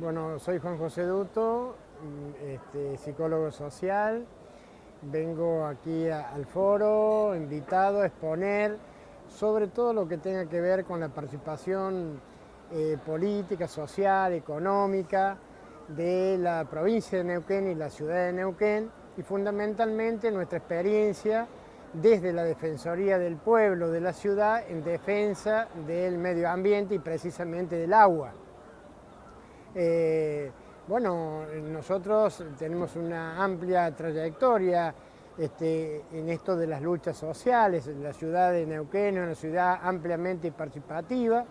Bueno, soy Juan José Duto, este, psicólogo social. Vengo aquí al foro, invitado a exponer sobre todo lo que tenga que ver con la participación eh, política, social, económica de la provincia de Neuquén y la ciudad de Neuquén y fundamentalmente nuestra experiencia desde la Defensoría del Pueblo de la ciudad en defensa del medio ambiente y precisamente del agua. Eh, bueno, nosotros tenemos una amplia trayectoria este, en esto de las luchas sociales. La ciudad de Neuquén es una ciudad ampliamente participativa,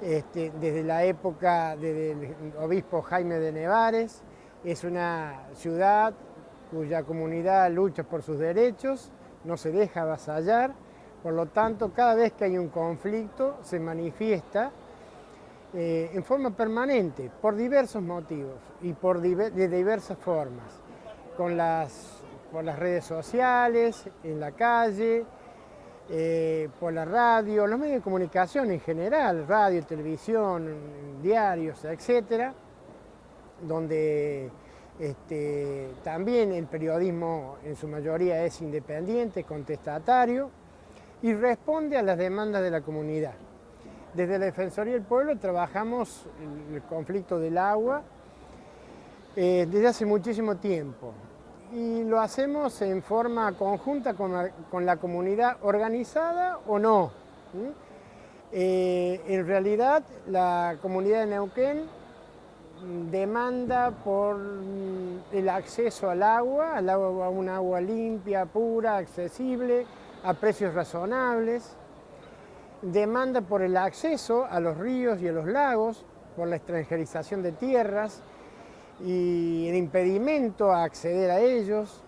este, desde la época del obispo Jaime de Nevares. Es una ciudad cuya comunidad lucha por sus derechos, no se deja avasallar, por lo tanto, cada vez que hay un conflicto se manifiesta eh, en forma permanente, por diversos motivos y por de diversas formas, con las, por las redes sociales, en la calle, eh, por la radio, los medios de comunicación en general, radio, televisión, diarios, etcétera, donde este, también el periodismo en su mayoría es independiente, contestatario y responde a las demandas de la comunidad. Desde la Defensoría del Pueblo trabajamos el conflicto del agua eh, desde hace muchísimo tiempo y lo hacemos en forma conjunta con la, comunidad organizada o no. Eh, en realidad la comunidad de Neuquén demanda por el acceso al agua, al agua, a un agua limpia, pura, accesible, a precios razonables demanda por el acceso a los ríos y a los lagos, por la extranjerización de tierras y el impedimento a acceder a ellos,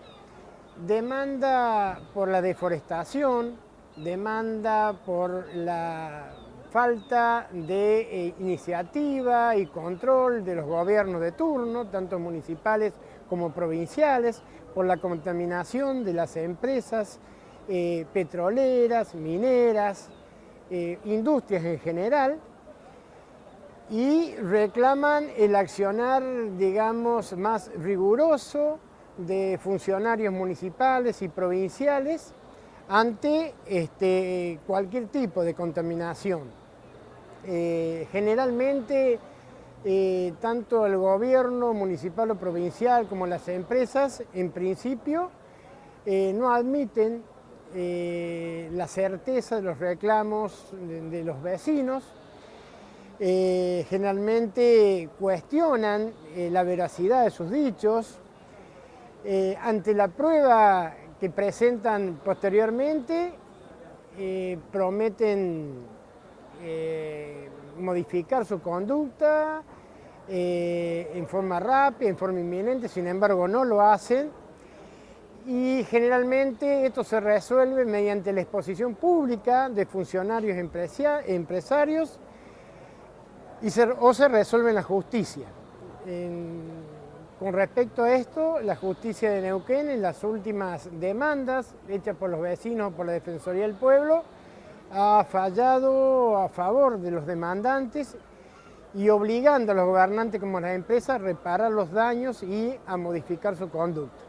demanda por la deforestación, demanda por la falta de eh, iniciativa y control de los gobiernos de turno, tanto municipales como provinciales, por la contaminación de las empresas eh, petroleras, mineras, eh, industrias en general, y reclaman el accionar, digamos, más riguroso de funcionarios municipales y provinciales ante este, cualquier tipo de contaminación. Eh, generalmente, eh, tanto el gobierno municipal o provincial como las empresas, en principio, no admiten eh, la certeza de los reclamos de, los vecinos, eh, generalmente cuestionan eh, la veracidad de sus dichos, ante la prueba que presentan posteriormente, prometen modificar su conducta en forma rápida, en forma inminente, sin embargo no lo hacen, y generalmente esto se resuelve mediante la exposición pública de funcionarios empresarios y o se resuelve la justicia. con respecto a esto, la justicia de Neuquén en las últimas demandas hechas por los vecinos por la Defensoría del Pueblo ha fallado a favor de los demandantes y obligando a los gobernantes como las empresas a reparar los daños y a modificar su conducta.